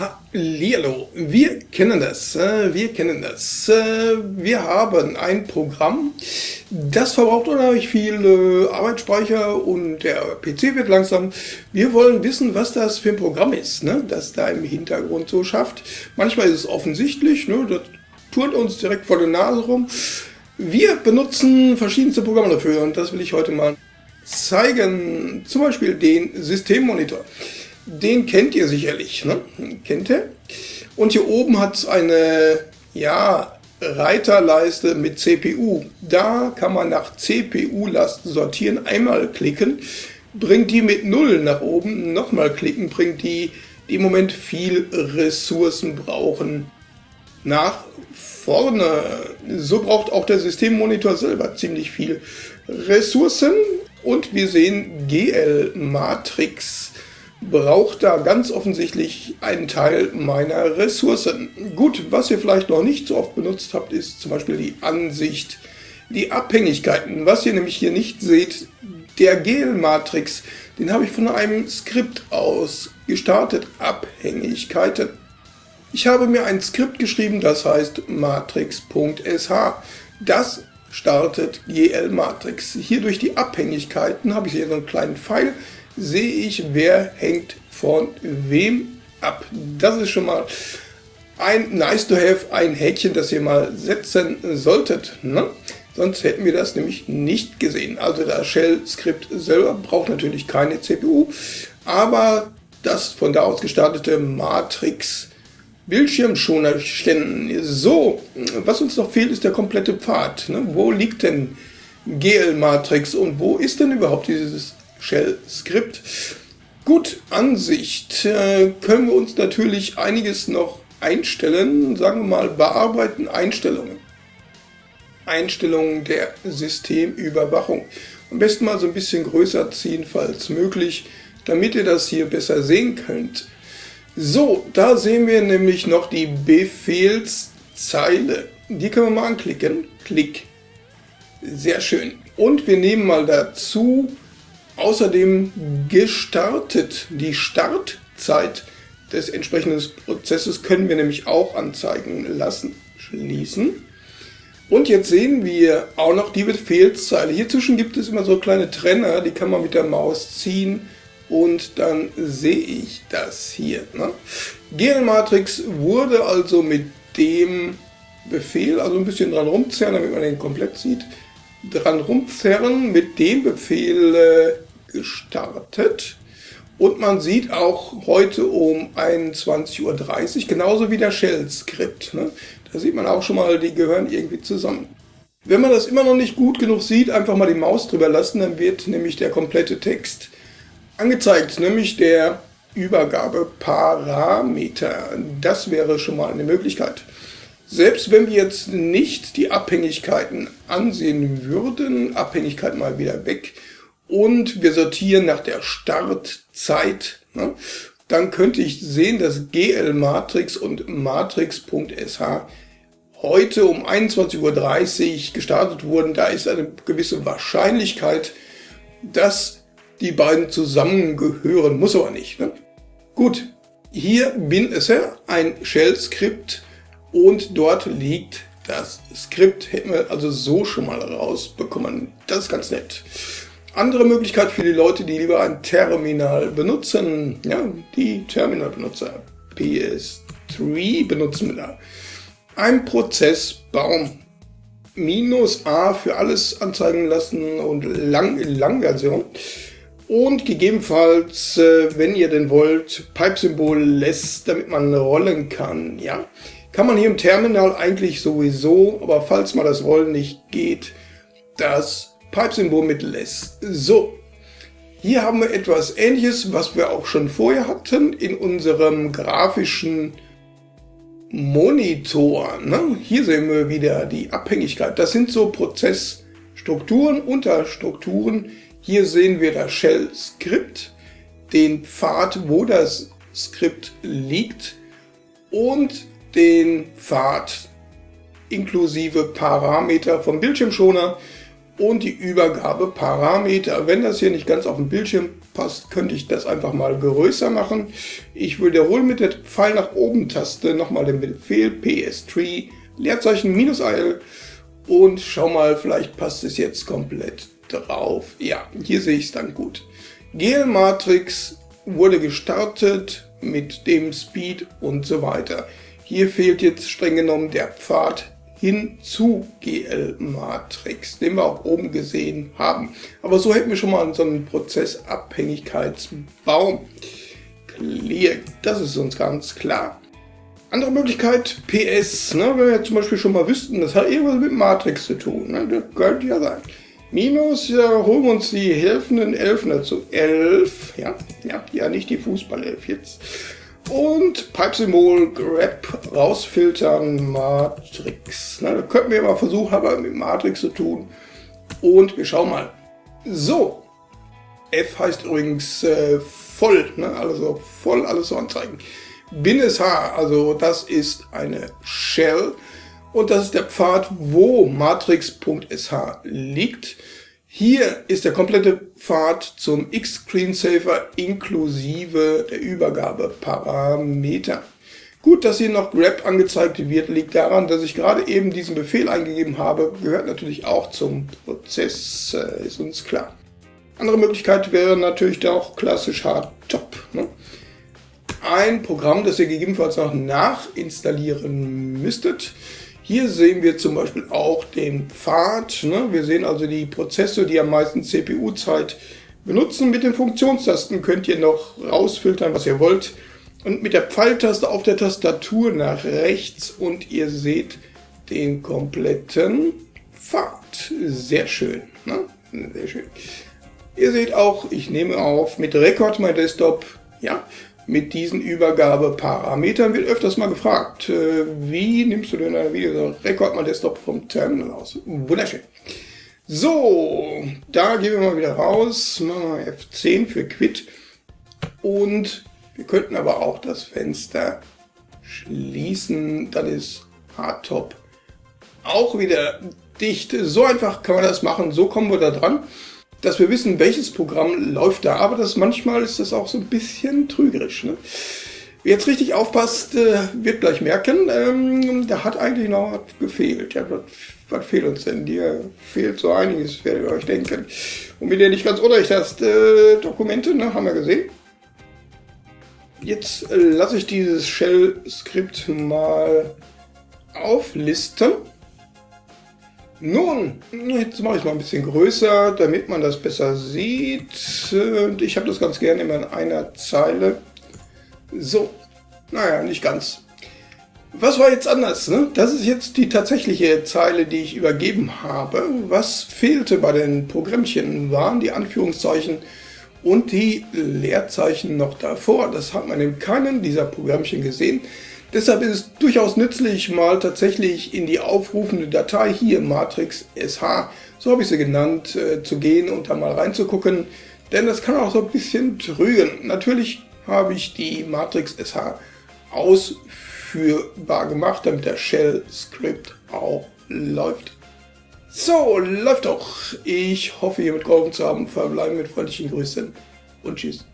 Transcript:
Hallihallo, wir kennen das, äh, wir kennen das. Äh, wir haben ein Programm, das verbraucht unheimlich viel äh, Arbeitsspeicher und der PC wird langsam. Wir wollen wissen, was das für ein Programm ist, ne, das da im Hintergrund so schafft. Manchmal ist es offensichtlich, ne, das turnt uns direkt vor der Nase rum. Wir benutzen verschiedenste Programme dafür und das will ich heute mal zeigen. Zum Beispiel den Systemmonitor. Den kennt ihr sicherlich, ne? Kennt ihr? Und hier oben hat es eine, ja, Reiterleiste mit CPU. Da kann man nach CPU-Last sortieren, einmal klicken, bringt die mit 0 nach oben, nochmal klicken, bringt die, die im Moment viel Ressourcen brauchen, nach vorne. So braucht auch der Systemmonitor selber ziemlich viel Ressourcen. Und wir sehen GL-Matrix braucht da ganz offensichtlich einen Teil meiner Ressourcen. Gut, was ihr vielleicht noch nicht so oft benutzt habt, ist zum Beispiel die Ansicht, die Abhängigkeiten. Was ihr nämlich hier nicht seht, der GL-Matrix, den habe ich von einem Skript aus gestartet, Abhängigkeiten. Ich habe mir ein Skript geschrieben, das heißt matrix.sh. Das startet GL-Matrix. Hier durch die Abhängigkeiten habe ich hier so einen kleinen Pfeil, sehe ich, wer hängt von wem ab. Das ist schon mal ein nice to have, ein Häkchen, das ihr mal setzen solltet. Ne? Sonst hätten wir das nämlich nicht gesehen. Also das Shell-Skript selber braucht natürlich keine CPU, aber das von da aus gestartete Matrix Bildschirmschoner stellen. So, was uns noch fehlt, ist der komplette Pfad. Ne? Wo liegt denn GL-Matrix und wo ist denn überhaupt dieses Shell-Skript. Gut, Ansicht äh, können wir uns natürlich einiges noch einstellen, sagen wir mal bearbeiten Einstellungen. Einstellungen der Systemüberwachung. Am besten mal so ein bisschen größer ziehen, falls möglich, damit ihr das hier besser sehen könnt. So, da sehen wir nämlich noch die Befehlszeile. Die können wir mal anklicken. Klick. Sehr schön. Und wir nehmen mal dazu außerdem gestartet. Die Startzeit des entsprechenden Prozesses können wir nämlich auch anzeigen lassen. Schließen. Und jetzt sehen wir auch noch die Befehlszeile. Hier zwischen gibt es immer so kleine Trenner, die kann man mit der Maus ziehen und dann sehe ich das hier. Ne? GL-Matrix wurde also mit dem Befehl, also ein bisschen dran rumzerren, damit man den komplett sieht, dran rumzerren mit dem Befehl äh, gestartet. Und man sieht auch heute um 21.30 Uhr, genauso wie der Shell-Skript. Ne? Da sieht man auch schon mal, die gehören irgendwie zusammen. Wenn man das immer noch nicht gut genug sieht, einfach mal die Maus drüber lassen, dann wird nämlich der komplette Text angezeigt, nämlich der Übergabeparameter. Das wäre schon mal eine Möglichkeit. Selbst wenn wir jetzt nicht die Abhängigkeiten ansehen würden, Abhängigkeit mal wieder weg, und wir sortieren nach der Startzeit, ne, dann könnte ich sehen, dass GL-Matrix und Matrix.sh heute um 21.30 Uhr gestartet wurden. Da ist eine gewisse Wahrscheinlichkeit, dass die beiden zusammengehören, muss aber nicht. Ne? Gut, hier bin es ja ein Shell-Skript und dort liegt das Skript. Hätten wir also so schon mal rausbekommen. Das ist ganz nett. Andere Möglichkeit für die Leute, die lieber ein Terminal benutzen, ja, die Terminalbenutzer, PS3 benutzen wir da. Ein Prozessbaum. Minus A für alles anzeigen lassen und lang, Lang-Version. Und gegebenenfalls, äh, wenn ihr denn wollt, Pipe-Symbol lässt, damit man rollen kann. Ja, Kann man hier im Terminal eigentlich sowieso, aber falls mal das Rollen nicht geht, das Pipe-Symbol mit lässt. So, hier haben wir etwas ähnliches, was wir auch schon vorher hatten in unserem grafischen Monitor. Ne? Hier sehen wir wieder die Abhängigkeit. Das sind so Prozessstrukturen, Unterstrukturen. Hier sehen wir das Shell-Skript, den Pfad, wo das Skript liegt und den Pfad inklusive Parameter vom Bildschirmschoner und die Übergabeparameter. Wenn das hier nicht ganz auf dem Bildschirm passt, könnte ich das einfach mal größer machen. Ich wiederhole mit der Pfeil nach oben Taste nochmal den Befehl ps3 Leerzeichen minus -il und schau mal, vielleicht passt es jetzt komplett drauf. Ja, hier sehe ich es dann gut. GL Matrix wurde gestartet mit dem Speed und so weiter. Hier fehlt jetzt streng genommen der Pfad hin zu GL-Matrix, den wir auch oben gesehen haben. Aber so hätten wir schon mal so einen Prozessabhängigkeitsbaum. Clear, das ist uns ganz klar. Andere Möglichkeit, PS, ne, wenn wir zum Beispiel schon mal wüssten, das hat irgendwas mit Matrix zu tun. Ne, das könnte ja sein. Minus, ja, holen wir uns die helfenden Elfen dazu. Elf, ja, ja, ja, nicht die Fußballelf jetzt. Und Pipe-Symbol, Grab, rausfiltern, Matrix. Na, da könnten wir mal versuchen, aber mit Matrix zu tun. Und wir schauen mal. So, F heißt übrigens äh, voll, ne? also voll alles so anzeigen. Bin-SH, also das ist eine Shell und das ist der Pfad, wo matrix.sh liegt. Hier ist der komplette Pfad zum X-Screensaver inklusive der Übergabeparameter. Gut, dass hier noch grep angezeigt wird, liegt daran, dass ich gerade eben diesen Befehl eingegeben habe. Gehört natürlich auch zum Prozess, äh, ist uns klar. Andere Möglichkeit wäre natürlich auch klassisch Hardtop. Ne? Ein Programm, das ihr gegebenenfalls noch nachinstallieren müsstet. Hier sehen wir zum Beispiel auch den Pfad. Ne? Wir sehen also die Prozesse, die am meisten CPU-Zeit benutzen. Mit den Funktionstasten könnt ihr noch rausfiltern, was ihr wollt. Und mit der Pfeiltaste auf der Tastatur nach rechts und ihr seht den kompletten Pfad. Sehr schön. Ne? Sehr schön. Ihr seht auch, ich nehme auf mit Record My Desktop. Ja, mit diesen Übergabeparametern wird öfters mal gefragt, äh, wie nimmst du denn ein Video Rekord mal Desktop vom Terminal aus? Wunderschön. So, da gehen wir mal wieder raus, machen wir F10 für Quit und wir könnten aber auch das Fenster schließen, dann ist Hardtop auch wieder dicht. So einfach kann man das machen, so kommen wir da dran dass wir wissen, welches Programm läuft da, aber das manchmal ist das auch so ein bisschen trügerisch. Ne? Wer jetzt richtig aufpasst, äh, wird gleich merken, ähm, da hat eigentlich noch was gefehlt. Ja, was, was fehlt uns denn? Dir fehlt so einiges, werdet ihr euch denken. Und wenn ihr nicht ganz unrecht hast, äh, Dokumente, ne, haben wir gesehen. Jetzt äh, lasse ich dieses Shell-Skript mal auflisten. Nun, jetzt mache ich es mal ein bisschen größer, damit man das besser sieht. Und ich habe das ganz gerne immer in einer Zeile. So, naja, nicht ganz. Was war jetzt anders? Ne? Das ist jetzt die tatsächliche Zeile, die ich übergeben habe. Was fehlte bei den Programmchen, waren die Anführungszeichen und die Leerzeichen noch davor. Das hat man in keinem dieser Programmchen gesehen. Deshalb ist es durchaus nützlich, mal tatsächlich in die aufrufende Datei hier, Matrix SH, so habe ich sie genannt, äh, zu gehen und da mal reinzugucken, denn das kann auch so ein bisschen trügen. Natürlich habe ich die Matrix SH ausführbar gemacht, damit der Shell-Script auch läuft. So, läuft doch. Ich hoffe, hiermit geholfen zu haben. Verbleiben mit freundlichen Grüßen und tschüss.